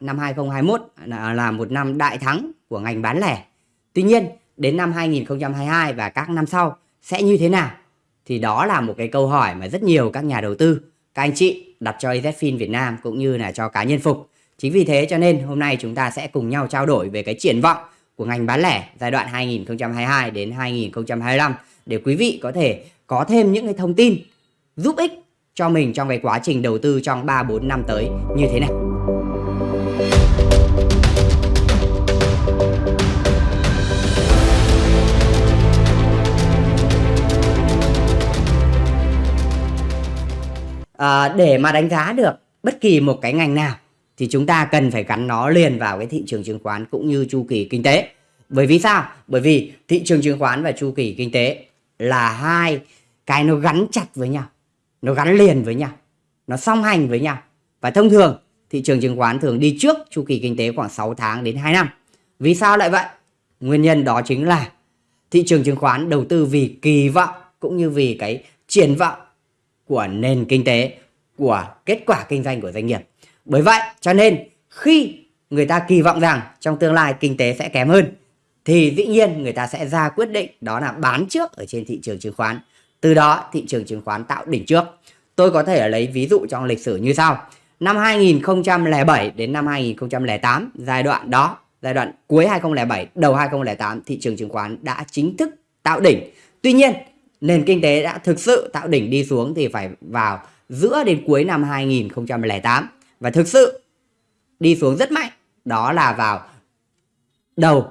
năm 2021 à, là một năm đại thắng của ngành bán lẻ. Tuy nhiên, đến năm 2022 và các năm sau sẽ như thế nào? Thì đó là một cái câu hỏi mà rất nhiều các nhà đầu tư, các anh chị đặt cho EZFIN Việt Nam cũng như là cho cá nhân Phục. Chính vì thế cho nên hôm nay chúng ta sẽ cùng nhau trao đổi về cái triển vọng của ngành bán lẻ giai đoạn 2022 đến 2025 để quý vị có thể có thêm những cái thông tin giúp ích cho mình trong cái quá trình đầu tư trong 3 4 năm tới như thế này. À, để mà đánh giá được bất kỳ một cái ngành nào thì chúng ta cần phải gắn nó liền vào cái thị trường chứng khoán cũng như chu kỳ kinh tế. Bởi vì sao? Bởi vì thị trường chứng khoán và chu kỳ kinh tế là hai cái nó gắn chặt với nhau, nó gắn liền với nhau, nó song hành với nhau. Và thông thường thị trường chứng khoán thường đi trước chu kỳ kinh tế khoảng 6 tháng đến 2 năm. Vì sao lại vậy? Nguyên nhân đó chính là thị trường chứng khoán đầu tư vì kỳ vọng cũng như vì cái triển vọng của nền kinh tế, của kết quả kinh doanh của doanh nghiệp. Bởi vậy cho nên khi người ta kỳ vọng rằng trong tương lai kinh tế sẽ kém hơn thì dĩ nhiên người ta sẽ ra quyết định đó là bán trước ở trên thị trường chứng khoán. Từ đó thị trường chứng khoán tạo đỉnh trước. Tôi có thể lấy ví dụ trong lịch sử như sau. Năm 2007 đến năm 2008, giai đoạn đó, giai đoạn cuối 2007, đầu 2008, thị trường chứng khoán đã chính thức tạo đỉnh. Tuy nhiên, nền kinh tế đã thực sự tạo đỉnh đi xuống thì phải vào giữa đến cuối năm 2008 và thực sự đi xuống rất mạnh đó là vào đầu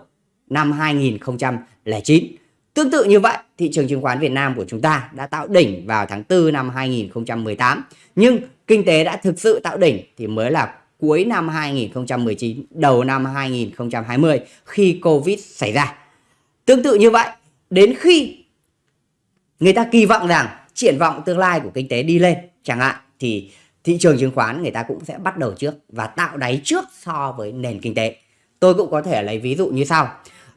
năm 2009. Tương tự như vậy, thị trường chứng khoán Việt Nam của chúng ta đã tạo đỉnh vào tháng 4 năm 2018. Nhưng kinh tế đã thực sự tạo đỉnh thì mới là cuối năm 2019, đầu năm 2020 khi Covid xảy ra. Tương tự như vậy, đến khi người ta kỳ vọng rằng triển vọng tương lai của kinh tế đi lên chẳng hạn thì thị trường chứng khoán người ta cũng sẽ bắt đầu trước và tạo đáy trước so với nền kinh tế. Tôi cũng có thể lấy ví dụ như sau.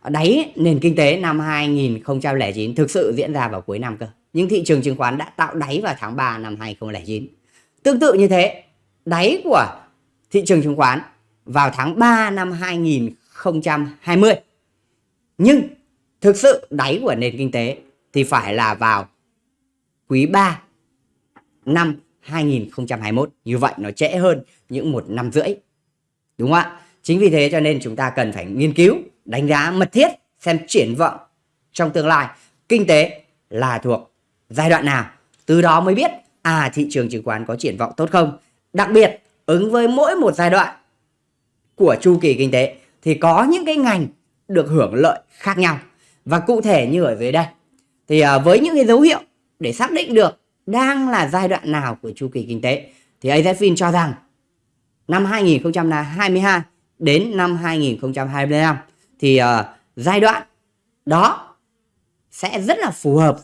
Đáy nền kinh tế năm 2009 thực sự diễn ra vào cuối năm cơ. Nhưng thị trường chứng khoán đã tạo đáy vào tháng 3 năm 2009. Tương tự như thế, đáy của thị trường chứng khoán vào tháng 3 năm 2020. Nhưng thực sự đáy của nền kinh tế thì phải là vào quý 3 năm 2021. Như vậy nó trễ hơn những một năm rưỡi. Đúng không ạ? Chính vì thế cho nên chúng ta cần phải nghiên cứu, đánh giá mật thiết xem triển vọng trong tương lai kinh tế là thuộc giai đoạn nào. Từ đó mới biết à thị trường chứng khoán có triển vọng tốt không. Đặc biệt ứng với mỗi một giai đoạn của chu kỳ kinh tế thì có những cái ngành được hưởng lợi khác nhau. Và cụ thể như ở dưới đây thì à, với những cái dấu hiệu để xác định được đang là giai đoạn nào của chu kỳ kinh tế thì AZFIN cho rằng năm 2022 đến năm 2025 thì uh, giai đoạn đó sẽ rất là phù hợp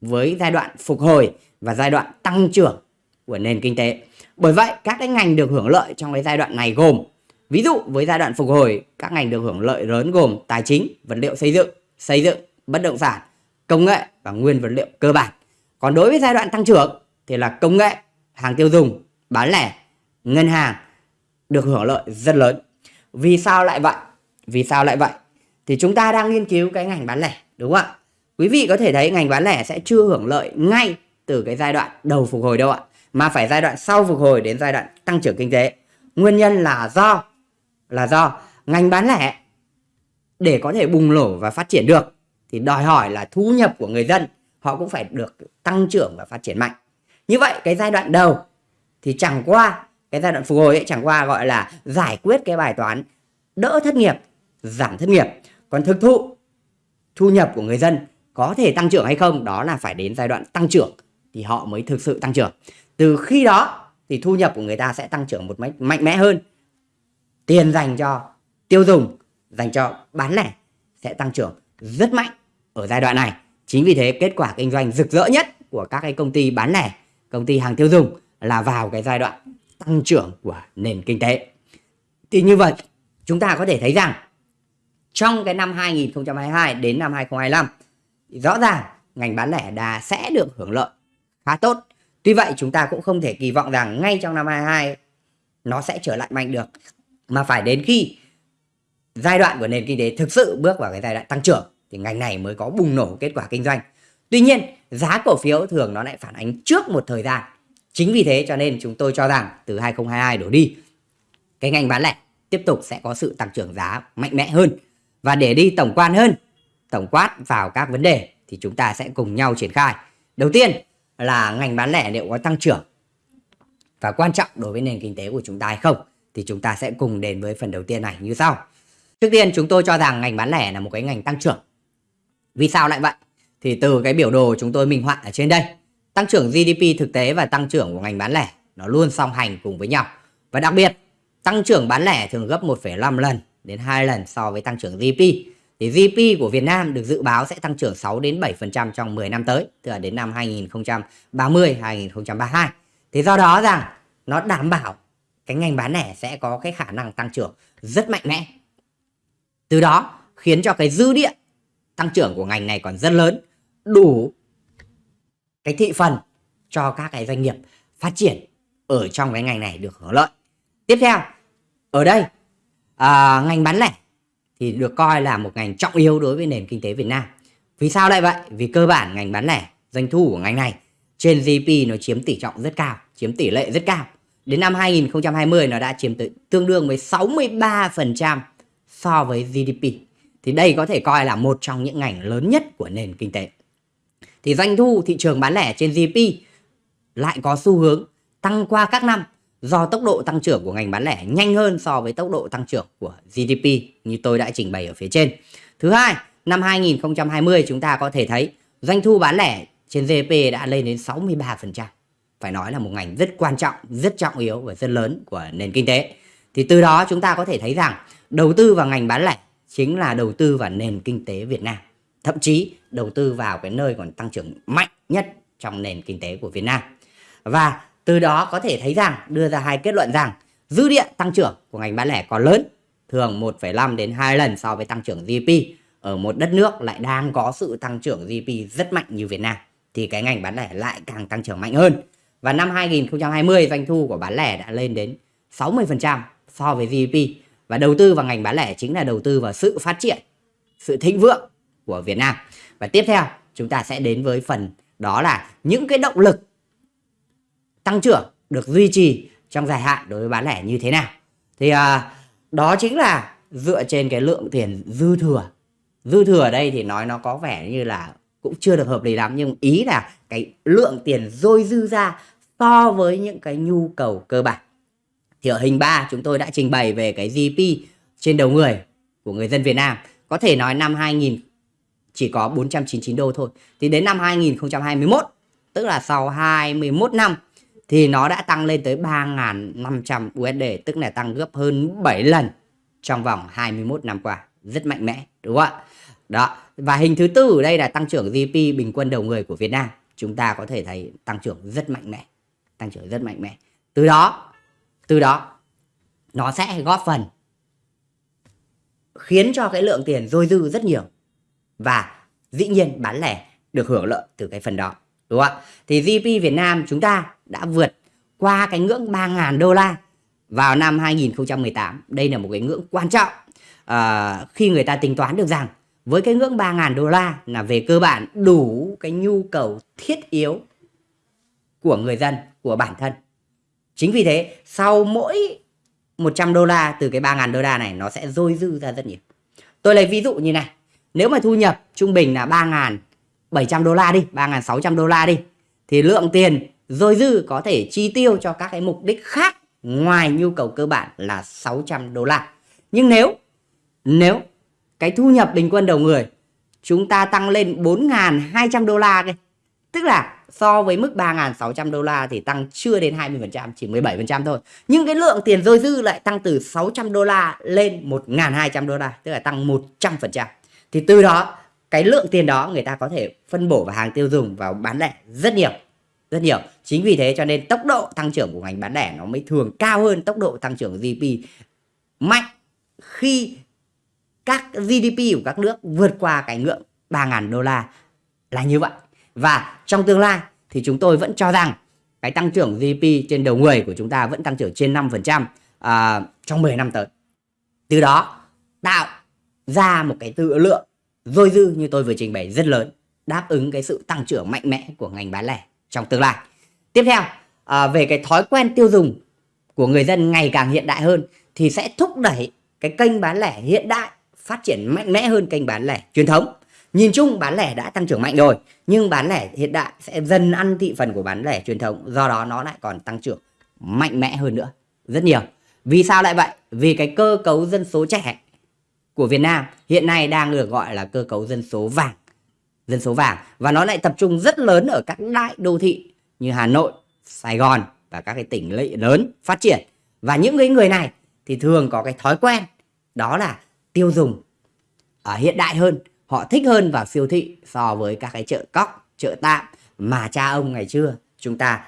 với giai đoạn phục hồi và giai đoạn tăng trưởng của nền kinh tế. Bởi vậy các cái ngành được hưởng lợi trong cái giai đoạn này gồm ví dụ với giai đoạn phục hồi các ngành được hưởng lợi lớn gồm tài chính, vật liệu xây dựng, xây dựng, bất động sản, công nghệ và nguyên vật liệu cơ bản. Còn đối với giai đoạn tăng trưởng thì là công nghệ, hàng tiêu dùng, bán lẻ, ngân hàng được hưởng lợi rất lớn. Vì sao lại vậy? Vì sao lại vậy? Thì chúng ta đang nghiên cứu cái ngành bán lẻ, đúng không ạ? Quý vị có thể thấy ngành bán lẻ sẽ chưa hưởng lợi ngay từ cái giai đoạn đầu phục hồi đâu ạ. Mà phải giai đoạn sau phục hồi đến giai đoạn tăng trưởng kinh tế. Nguyên nhân là do là do ngành bán lẻ để có thể bùng nổ và phát triển được thì đòi hỏi là thu nhập của người dân họ cũng phải được tăng trưởng và phát triển mạnh. Như vậy cái giai đoạn đầu thì chẳng qua cái giai đoạn phục hồi ấy chẳng qua gọi là giải quyết cái bài toán đỡ thất nghiệp, giảm thất nghiệp. Còn thực thụ thu nhập của người dân có thể tăng trưởng hay không đó là phải đến giai đoạn tăng trưởng thì họ mới thực sự tăng trưởng. Từ khi đó thì thu nhập của người ta sẽ tăng trưởng một cách mạnh mẽ hơn. Tiền dành cho tiêu dùng, dành cho bán lẻ sẽ tăng trưởng rất mạnh ở giai đoạn này. Chính vì thế kết quả kinh doanh rực rỡ nhất của các cái công ty bán lẻ, công ty hàng tiêu dùng là vào cái giai đoạn tăng trưởng của nền kinh tế. Thì như vậy chúng ta có thể thấy rằng trong cái năm 2022 đến năm 2025 thì rõ ràng ngành bán lẻ đã sẽ được hưởng lợi khá tốt. Tuy vậy chúng ta cũng không thể kỳ vọng rằng ngay trong năm 22 nó sẽ trở lại mạnh được. mà phải đến khi giai đoạn của nền kinh tế thực sự bước vào cái giai đoạn tăng trưởng thì ngành này mới có bùng nổ kết quả kinh doanh. Tuy nhiên, giá cổ phiếu thường nó lại phản ánh trước một thời gian. Chính vì thế cho nên chúng tôi cho rằng từ 2022 đổ đi, cái ngành bán lẻ tiếp tục sẽ có sự tăng trưởng giá mạnh mẽ hơn. Và để đi tổng quan hơn, tổng quát vào các vấn đề thì chúng ta sẽ cùng nhau triển khai. Đầu tiên là ngành bán lẻ liệu có tăng trưởng và quan trọng đối với nền kinh tế của chúng ta hay không thì chúng ta sẽ cùng đến với phần đầu tiên này như sau. Trước tiên chúng tôi cho rằng ngành bán lẻ là một cái ngành tăng trưởng. Vì sao lại vậy? Thì từ cái biểu đồ chúng tôi minh họa ở trên đây, tăng trưởng GDP thực tế và tăng trưởng của ngành bán lẻ nó luôn song hành cùng với nhau. Và đặc biệt, tăng trưởng bán lẻ thường gấp 1,5 lần đến 2 lần so với tăng trưởng GDP. Thì GDP của Việt Nam được dự báo sẽ tăng trưởng 6 đến 7% trong 10 năm tới, tức là đến năm 2030 2032. Thì do đó rằng nó đảm bảo cái ngành bán lẻ sẽ có cái khả năng tăng trưởng rất mạnh mẽ. Từ đó khiến cho cái dư địa tăng trưởng của ngành này còn rất lớn, đủ cái thị phần cho các cái doanh nghiệp phát triển ở trong cái ngành này được hưởng lợi. Tiếp theo, ở đây à, ngành bán lẻ thì được coi là một ngành trọng yếu đối với nền kinh tế Việt Nam. Vì sao lại vậy? Vì cơ bản ngành bán lẻ, doanh thu của ngành này trên GDP nó chiếm tỷ trọng rất cao, chiếm tỷ lệ rất cao. Đến năm 2020 nó đã chiếm tới tương đương với 63% so với GDP. Thì đây có thể coi là một trong những ngành lớn nhất của nền kinh tế. Thì doanh thu thị trường bán lẻ trên GDP lại có xu hướng tăng qua các năm do tốc độ tăng trưởng của ngành bán lẻ nhanh hơn so với tốc độ tăng trưởng của GDP như tôi đã trình bày ở phía trên. Thứ hai, năm 2020 chúng ta có thể thấy doanh thu bán lẻ trên GDP đã lên đến 63%. Phải nói là một ngành rất quan trọng, rất trọng yếu và rất lớn của nền kinh tế. Thì từ đó chúng ta có thể thấy rằng đầu tư vào ngành bán lẻ chính là đầu tư vào nền kinh tế Việt Nam. Thậm chí đầu tư vào cái nơi còn tăng trưởng mạnh nhất trong nền kinh tế của Việt Nam. Và từ đó có thể thấy rằng đưa ra hai kết luận rằng dư địa tăng trưởng của ngành bán lẻ còn lớn, thường 1,5 đến 2 lần so với tăng trưởng GDP ở một đất nước lại đang có sự tăng trưởng GDP rất mạnh như Việt Nam thì cái ngành bán lẻ lại càng tăng trưởng mạnh hơn. Và năm 2020 doanh thu của bán lẻ đã lên đến 60% so với GDP và đầu tư vào ngành bán lẻ chính là đầu tư vào sự phát triển, sự thịnh vượng của Việt Nam. Và tiếp theo chúng ta sẽ đến với phần đó là những cái động lực tăng trưởng được duy trì trong dài hạn đối với bán lẻ như thế nào. Thì à, đó chính là dựa trên cái lượng tiền dư thừa. Dư thừa ở đây thì nói nó có vẻ như là cũng chưa được hợp lý lắm nhưng ý là cái lượng tiền dôi dư ra so với những cái nhu cầu cơ bản. Thì ở hình 3 chúng tôi đã trình bày về cái GDP trên đầu người của người dân Việt Nam. Có thể nói năm 2000 chỉ có 499 đô thôi. Thì đến năm 2021, tức là sau 21 năm thì nó đã tăng lên tới 3.500 USD, tức là tăng gấp hơn 7 lần trong vòng 21 năm qua. Rất mạnh mẽ, đúng không ạ? Đó, và hình thứ tư ở đây là tăng trưởng GDP bình quân đầu người của Việt Nam. Chúng ta có thể thấy tăng trưởng rất mạnh mẽ, tăng trưởng rất mạnh mẽ. Từ đó, từ đó. Nó sẽ góp phần khiến cho cái lượng tiền dôi dư rất nhiều. Và dĩ nhiên bán lẻ được hưởng lợi từ cái phần đó đúng không ạ? Thì GDP Việt Nam chúng ta đã vượt qua cái ngưỡng 3.000 đô la vào năm 2018 đây là một cái ngưỡng quan trọng à, khi người ta tính toán được rằng với cái ngưỡng 3.000 đô la là về cơ bản đủ cái nhu cầu thiết yếu của người dân, của bản thân. Chính vì thế, sau mỗi 100 đô la từ cái 3.000 đô la này nó sẽ dôi dư ra rất nhiều. Tôi lấy ví dụ như này. Nếu mà thu nhập trung bình là 3.700 đô la đi, 3.600 đô la đi. Thì lượng tiền dôi dư có thể chi tiêu cho các cái mục đích khác ngoài nhu cầu cơ bản là 600 đô la. Nhưng nếu nếu cái thu nhập bình quân đầu người chúng ta tăng lên 4.200 đô la kia Tức là so với mức 3.600 đô la thì tăng chưa đến 20%, chỉ 17% thôi. Nhưng cái lượng tiền dôi dư lại tăng từ 600 đô la lên 1.200 đô la, tức là tăng 100%. Thì từ đó, cái lượng tiền đó người ta có thể phân bổ vào hàng tiêu dùng, vào bán lẻ rất nhiều. Rất nhiều. Chính vì thế cho nên tốc độ tăng trưởng của ngành bán lẻ nó mới thường cao hơn tốc độ tăng trưởng GDP mạnh khi các GDP của các nước vượt qua cái ngưỡng 3.000 đô la là như vậy. Và trong tương lai thì chúng tôi vẫn cho rằng cái tăng trưởng GDP trên đầu người của chúng ta vẫn tăng trưởng trên 5%. à, trong 10 năm tới từ đó tạo ra một cái tự lượng dôi dư như tôi vừa trình bày rất lớn đáp ứng cái sự tăng trưởng mạnh mẽ của ngành bán lẻ trong tương lai tiếp theo à, về cái thói quen tiêu dùng của người dân ngày càng hiện đại hơn thì sẽ thúc đẩy cái kênh bán lẻ hiện đại phát triển mạnh mẽ hơn kênh bán lẻ truyền thống nhìn chung bán lẻ đã tăng trưởng mạnh rồi nhưng bán lẻ hiện đại sẽ dần ăn thị phần của bán lẻ truyền thống do đó nó lại còn tăng trưởng mạnh mẽ hơn nữa rất nhiều. Vì sao lại vậy? Vì cái cơ cấu dân số trẻ của Việt Nam hiện nay đang được gọi là cơ cấu dân số vàng dân số vàng và nó lại tập trung rất lớn ở các đại đô thị như Hà Nội, Sài Gòn và các cái tỉnh lệ lớn phát triển. Và những cái người này thì thường có cái thói quen đó là tiêu dùng ở hiện đại hơn họ thích hơn vào siêu thị so với các cái chợ cóc, chợ tạm mà cha ông ngày xưa chúng ta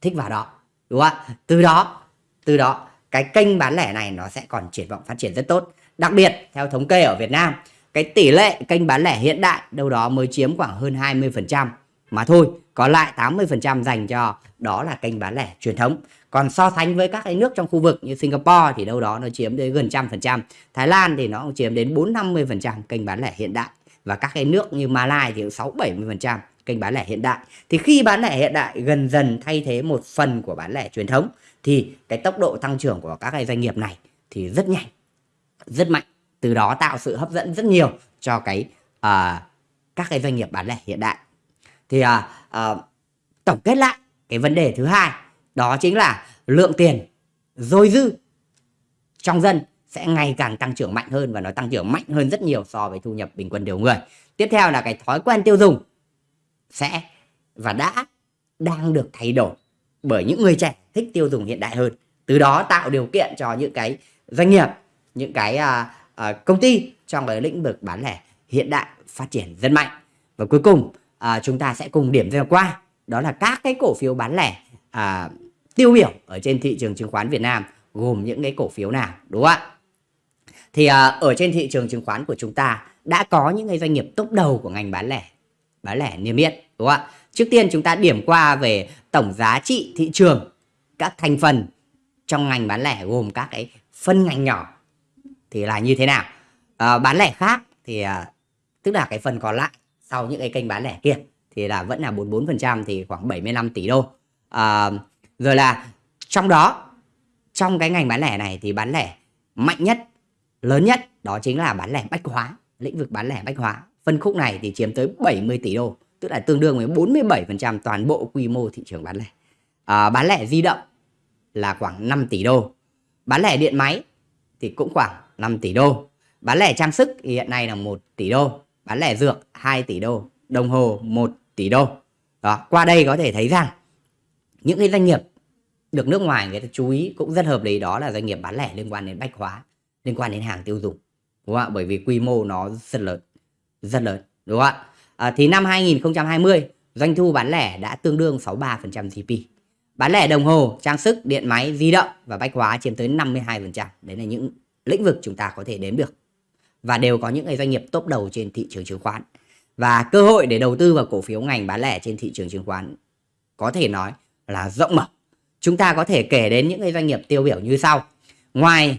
thích vào đó, đúng không ạ? Từ đó từ đó, cái kênh bán lẻ này nó sẽ còn triển vọng phát triển rất tốt. Đặc biệt, theo thống kê ở Việt Nam, cái tỷ lệ kênh bán lẻ hiện đại đâu đó mới chiếm khoảng hơn 20% mà thôi còn lại 80% dành cho đó là kênh bán lẻ truyền thống. Còn so sánh với các cái nước trong khu vực như Singapore thì đâu đó nó chiếm đến gần trăm phần trăm. Thái Lan thì nó cũng chiếm đến 4 50 phần trăm kênh bán lẻ hiện đại. Và các cái nước như Malai thì 6 70 phần trăm kênh bán lẻ hiện đại. Thì khi bán lẻ hiện đại gần dần thay thế một phần của bán lẻ truyền thống thì cái tốc độ tăng trưởng của các cái doanh nghiệp này thì rất nhanh rất mạnh. Từ đó tạo sự hấp dẫn rất nhiều cho cái uh, các cái doanh nghiệp bán lẻ hiện đại thì à, à, tổng kết lại cái vấn đề thứ hai đó chính là lượng tiền dôi dư trong dân sẽ ngày càng tăng trưởng mạnh hơn và nó tăng trưởng mạnh hơn rất nhiều so với thu nhập bình quân đầu người. Tiếp theo là cái thói quen tiêu dùng sẽ và đã đang được thay đổi bởi những người trẻ thích tiêu dùng hiện đại hơn. Từ đó tạo điều kiện cho những cái doanh nghiệp, những cái à, à, công ty trong cái lĩnh vực bán lẻ hiện đại phát triển rất mạnh. Và cuối cùng à, chúng ta sẽ cùng điểm qua đó là các cái cổ phiếu bán lẻ à, tiêu biểu ở trên thị trường chứng khoán Việt Nam gồm những cái cổ phiếu nào đúng không ạ? Thì à, ở trên thị trường chứng khoán của chúng ta đã có những cái doanh nghiệp tốt đầu của ngành bán lẻ bán lẻ niêm yết đúng không ạ? Trước tiên chúng ta điểm qua về tổng giá trị thị trường các thành phần trong ngành bán lẻ gồm các cái phân ngành nhỏ thì là như thế nào? À, bán lẻ khác thì à, tức là cái phần còn lại sau những cái kênh bán lẻ kia thì là vẫn là 44% thì khoảng 75 tỷ đô. À, rồi là trong đó trong cái ngành bán lẻ này thì bán lẻ mạnh nhất lớn nhất đó chính là bán lẻ bách hóa lĩnh vực bán lẻ bách hóa. Phân khúc này thì chiếm tới 70 tỷ đô tức là tương đương với 47% toàn bộ quy mô thị trường bán lẻ. À, bán lẻ di động là khoảng 5 tỷ đô. Bán lẻ điện máy thì cũng khoảng 5 tỷ đô. Bán lẻ trang sức thì hiện nay là 1 tỷ đô bán lẻ dược 2 tỷ đô đồng hồ 1 tỷ đô. Đó qua đây có thể thấy rằng những cái doanh nghiệp được nước ngoài người ta chú ý cũng rất hợp lý. Đó là doanh nghiệp bán lẻ liên quan đến bách hóa liên quan đến hàng tiêu dùng đúng không ạ? Bởi vì quy mô nó rất lớn rất lớn đúng không ạ? À, thì năm 2020 doanh thu bán lẻ đã tương đương 63% GDP bán lẻ đồng hồ trang sức điện máy di động và bách hóa chiếm tới 52% đấy là những lĩnh vực chúng ta có thể đếm được và đều có những cái doanh nghiệp top đầu trên thị trường chứng khoán. Và cơ hội để đầu tư vào cổ phiếu ngành bán lẻ trên thị trường chứng khoán có thể nói là rộng mở. Chúng ta có thể kể đến những cái doanh nghiệp tiêu biểu như sau. Ngoài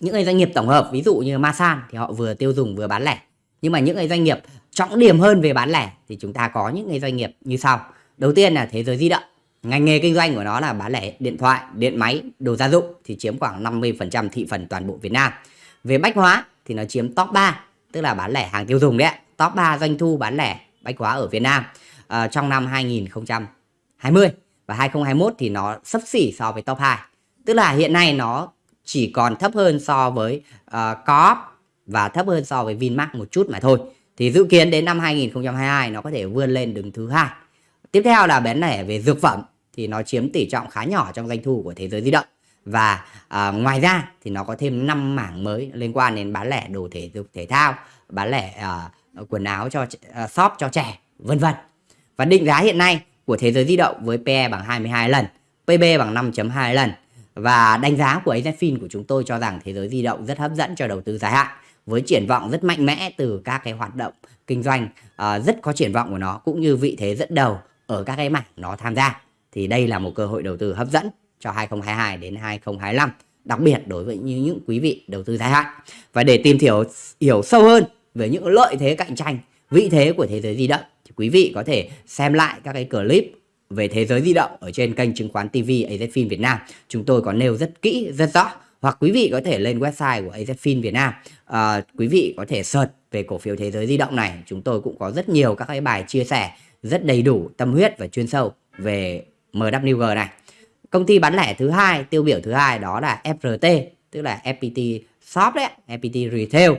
những cái doanh nghiệp tổng hợp, ví dụ như Masan thì họ vừa tiêu dùng vừa bán lẻ. Nhưng mà những cái doanh nghiệp trọng điểm hơn về bán lẻ thì chúng ta có những cái doanh nghiệp như sau. Đầu tiên là thế giới di động. Ngành nghề kinh doanh của nó là bán lẻ điện thoại, điện máy, đồ gia dụng thì chiếm khoảng 50% thị phần toàn bộ Việt Nam. Về bách hóa thì nó chiếm top 3 tức là bán lẻ hàng tiêu dùng đấy top 3 doanh thu bán lẻ bách hóa ở Việt Nam uh, trong năm 2020 và 2021 thì nó sấp xỉ so với top 2 tức là hiện nay nó chỉ còn thấp hơn so với uh, Coop và thấp hơn so với Vinmart một chút mà thôi. Thì dự kiến đến năm 2022 nó có thể vươn lên đứng thứ hai. Tiếp theo là bán lẻ về dược phẩm thì nó chiếm tỷ trọng khá nhỏ trong doanh thu của thế giới di động. Và uh, ngoài ra thì nó có thêm 5 mảng mới liên quan đến bán lẻ đồ thể dục thể thao, bán lẻ uh, quần áo cho uh, shop cho trẻ, vân vân. Và định giá hiện nay của thế giới di động với PE bằng 22 lần, PB bằng 5.2 lần. Và đánh giá của AZFIN của chúng tôi cho rằng thế giới di động rất hấp dẫn cho đầu tư dài hạn với triển vọng rất mạnh mẽ từ các cái hoạt động kinh doanh uh, rất có triển vọng của nó cũng như vị thế dẫn đầu ở các cái mảng nó tham gia. Thì đây là một cơ hội đầu tư hấp dẫn cho 2022 đến 2025 đặc biệt đối với những, những quý vị đầu tư dài hạn. Và để tìm hiểu hiểu sâu hơn về những lợi thế cạnh tranh vị thế của thế giới di động thì quý vị có thể xem lại các cái clip về thế giới di động ở trên kênh chứng khoán TV AZFIN Việt Nam. Chúng tôi có nêu rất kỹ rất rõ. Hoặc quý vị có thể lên website của AZFIN Việt Nam. À, quý vị có thể search về cổ phiếu thế giới di động này. Chúng tôi cũng có rất nhiều các cái bài chia sẻ rất đầy đủ tâm huyết và chuyên sâu về MWG này công ty bán lẻ thứ hai tiêu biểu thứ hai đó là FRT tức là FPT Shop đấy FPT Retail.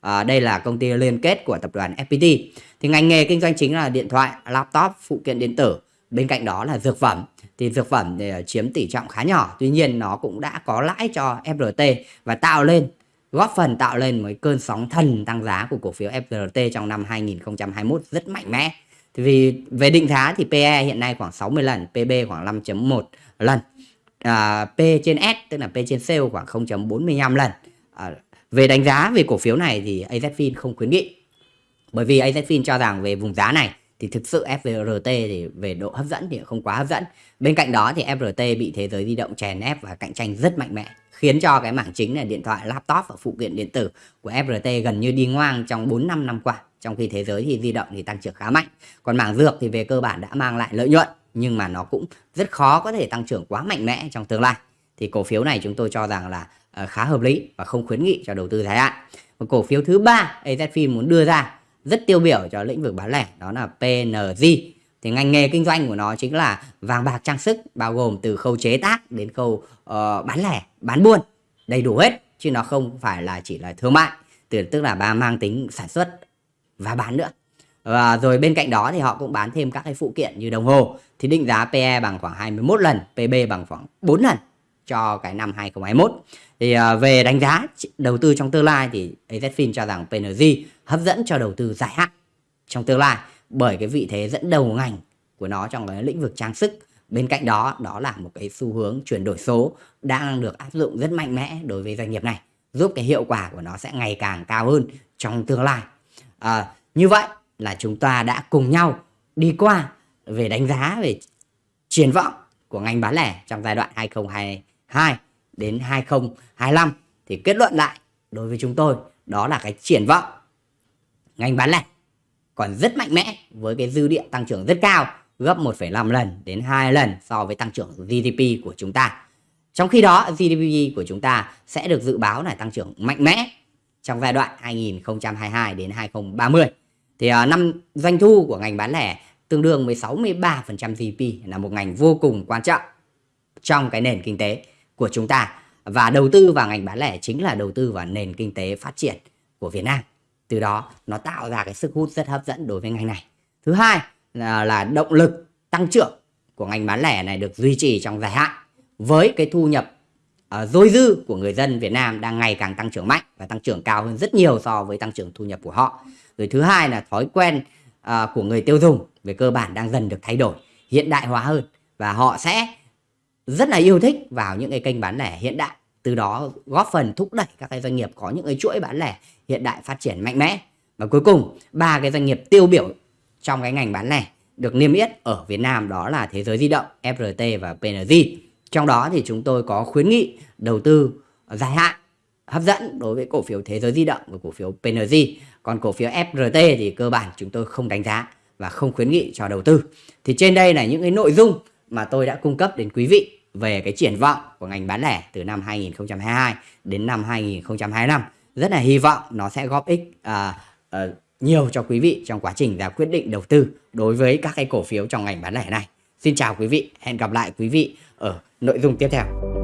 À, đây là công ty liên kết của tập đoàn FPT thì ngành nghề kinh doanh chính là điện thoại laptop phụ kiện điện tử. Bên cạnh đó là dược phẩm. Thì dược phẩm thì ờ, chiếm tỷ trọng khá nhỏ tuy nhiên nó cũng đã có lãi cho FRT và tạo lên góp phần tạo lên một cơn sóng thần tăng giá của cổ phiếu FRT trong năm 2021 rất mạnh mẽ. Thì vì về định giá thì PE hiện nay khoảng 60 lần PB khoảng 5.1 lần. À, P trên S tức là P trên sale khoảng 0.45 lần. À, về đánh giá về cổ phiếu này thì AZFIN không khuyến nghị. Bởi vì AZFIN cho rằng về vùng giá này thì thực sự FRT thì về độ hấp dẫn thì không quá hấp dẫn. Bên cạnh đó thì FRT bị thế giới di động chèn ép và cạnh tranh rất mạnh mẽ khiến cho cái mảng chính là điện thoại, laptop và phụ kiện điện tử của FRT gần như đi ngoang trong 4 5 năm qua. Trong khi thế giới thì di động thì tăng trưởng khá mạnh. Còn mảng dược thì về cơ bản đã mang lại lợi nhuận nhưng mà nó cũng rất khó có thể tăng trưởng quá mạnh mẽ trong tương lai. Thì cổ phiếu này chúng tôi cho rằng là ờ, khá hợp lý và không khuyến nghị cho đầu tư dài hạn. Và cổ phiếu thứ ba AZFIN muốn đưa ra rất tiêu biểu cho lĩnh vực bán lẻ đó là PNG thì ngành nghề kinh doanh của nó chính là vàng bạc trang sức bao gồm từ khâu chế tác đến khâu uh, bán lẻ bán buôn đầy đủ hết chứ nó không phải là chỉ là thương mại từ tức là ba mang tính sản xuất và bán nữa. Và rồi bên cạnh đó thì họ cũng bán thêm các cái phụ kiện như đồng hồ. Thì định giá PE bằng khoảng 21 lần PB bằng khoảng 4 lần cho cái năm 2021 thì à, về đánh giá đầu tư trong tương lai thì AZFIN cho rằng PNG hấp dẫn cho đầu tư dài hạn trong tương lai bởi cái vị thế dẫn đầu ngành của nó trong cái lĩnh vực trang sức. Bên cạnh đó đó là một cái xu hướng chuyển đổi số đang được áp dụng rất mạnh mẽ đối với doanh nghiệp này giúp cái hiệu quả của nó sẽ ngày càng cao hơn trong tương lai. À, như vậy là chúng ta đã cùng nhau đi qua về đánh giá về triển vọng của ngành bán lẻ trong giai đoạn 2022 đến 2025 thì kết luận lại đối với chúng tôi đó là cái triển vọng ngành bán lẻ còn rất mạnh mẽ với cái dư địa tăng trưởng rất cao gấp 1,5 lần đến 2 lần so với tăng trưởng GDP của chúng ta. Trong khi đó GDP của chúng ta sẽ được dự báo là tăng trưởng mạnh mẽ trong giai đoạn 2022 đến 2030. Thì uh, năm doanh thu của ngành bán lẻ tương đương với 63% GDP là một ngành vô cùng quan trọng trong cái nền kinh tế của chúng ta. Và đầu tư vào ngành bán lẻ chính là đầu tư vào nền kinh tế phát triển của Việt Nam. Từ đó nó tạo ra cái sức hút rất hấp dẫn đối với ngành này. Thứ hai là, là động lực tăng trưởng của ngành bán lẻ này được duy trì trong dài hạn với cái thu nhập uh, dôi dư của người dân Việt Nam đang ngày càng tăng trưởng mạnh và tăng trưởng cao hơn rất nhiều so với tăng trưởng thu nhập của họ. Rồi thứ hai là thói quen uh, của người tiêu dùng về cơ bản đang dần được thay đổi hiện đại hóa hơn và họ sẽ rất là yêu thích vào những cái kênh bán lẻ hiện đại từ đó góp phần thúc đẩy các cái doanh nghiệp có những cái chuỗi bán lẻ hiện đại phát triển mạnh mẽ và cuối cùng ba cái doanh nghiệp tiêu biểu trong cái ngành bán lẻ được niêm yết ở Việt Nam đó là Thế giới di động, FRT và PNG. Trong đó thì chúng tôi có khuyến nghị đầu tư dài hạn hấp dẫn đối với cổ phiếu Thế giới di động và cổ phiếu PNG. Còn cổ phiếu FRT thì cơ bản chúng tôi không đánh giá và không khuyến nghị cho đầu tư. Thì trên đây là những cái nội dung mà tôi đã cung cấp đến quý vị về cái triển vọng của ngành bán lẻ từ năm 2022 đến năm 2025. Rất là hy vọng nó sẽ góp ích à, à, nhiều cho quý vị trong quá trình ra quyết định đầu tư đối với các cái cổ phiếu trong ngành bán lẻ này. Xin chào quý vị, hẹn gặp lại quý vị ở nội dung tiếp theo.